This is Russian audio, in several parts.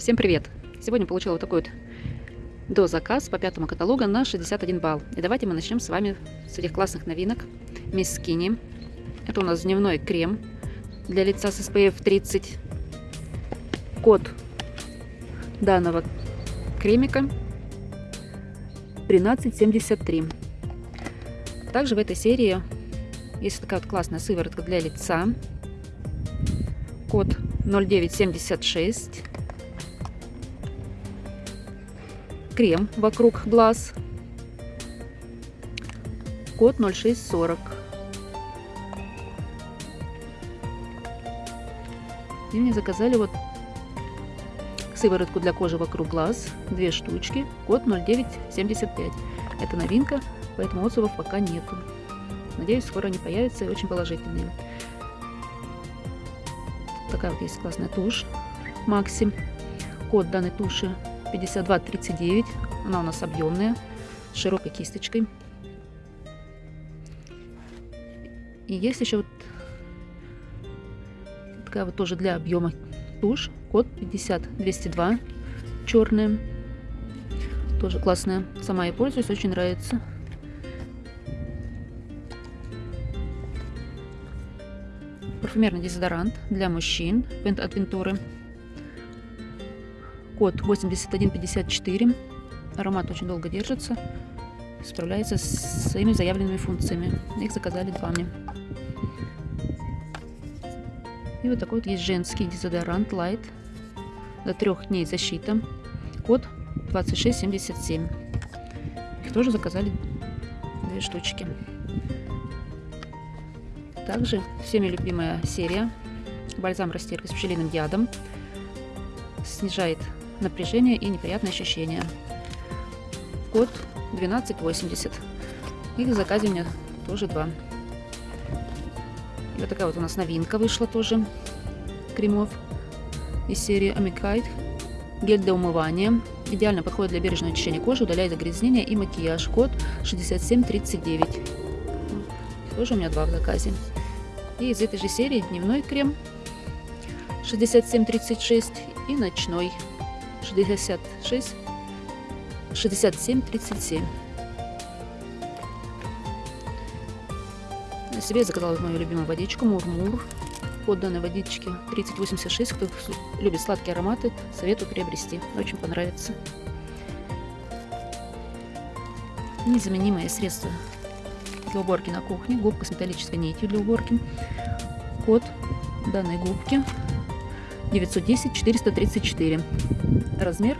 Всем привет! Сегодня получила вот такой вот до заказ по пятому каталогу на 61 балл. И давайте мы начнем с вами с этих классных новинок. Мисс Скини. Это у нас дневной крем для лица с SPF 30. Код данного кремика 1373. Также в этой серии есть такая вот классная сыворотка для лица. Код 0976. Крем вокруг глаз. Код 0640. И мне заказали вот сыворотку для кожи вокруг глаз, две штучки, код 0975. Это новинка, поэтому отзывов пока нету. Надеюсь, скоро они появятся и очень положительные. Такая вот есть классная тушь Максим. Код данной туши 5239. Она у нас объемная, с широкой кисточкой. И есть еще вот такая вот тоже для объема тушь. Код 50202. Черная. Тоже классная. Сама я пользуюсь, очень нравится. Парфюмерный дезодорант для мужчин от Вентуры код 8154. Аромат очень долго держится, справляется с своими заявленными функциями. Их заказали два мне. И вот такой вот есть женский дезодорант Light. До трех дней защита. Код 2677. Их тоже заказали две штучки. Также всеми любимая серия. Бальзам растирка с пчелиным ядом. Снижает напряжение и неприятные ощущения. Код 1280. И в заказе у меня тоже два. И вот такая вот у нас новинка вышла тоже кремов из серии Amicite. Гель для умывания. Идеально подходит для бережного очищения кожи, удаляет загрязнения и макияж. Код 6739. Тоже у меня два в заказе. И из этой же серии дневной крем 6736 и ночной 66 67 37 я себе заказала мою любимую водичку Мурмур под данной водички 3086 кто любит сладкие ароматы советую приобрести очень понравится. Незаменимое средство для уборки на кухне губка с металлической нитью для уборки. Код данной губки 910 434 размер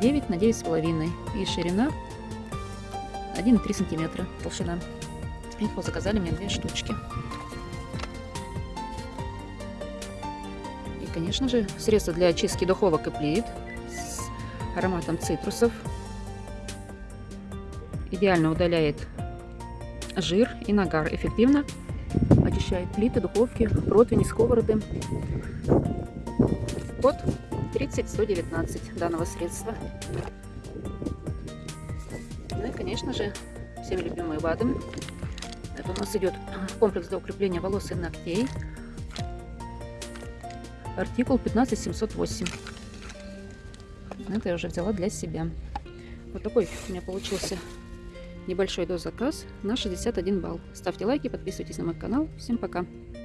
9 на 9,5 и ширина 1,3 сантиметра толщина. Их вот заказали мне две штучки. И, конечно же, средство для очистки духовок и плит с ароматом цитрусов. Идеально удаляет жир и нагар. Эффективно очищает плиты, духовки, противни, сковороды. Код 30119 данного средства. Ну и, конечно же, всем любимый БАДы. Это у нас идет комплекс для укрепления волос и ногтей. Артикул 15708. Это я уже взяла для себя. Вот такой у меня получился небольшой дозаказ на 61 балл. Ставьте лайки, подписывайтесь на мой канал. Всем пока!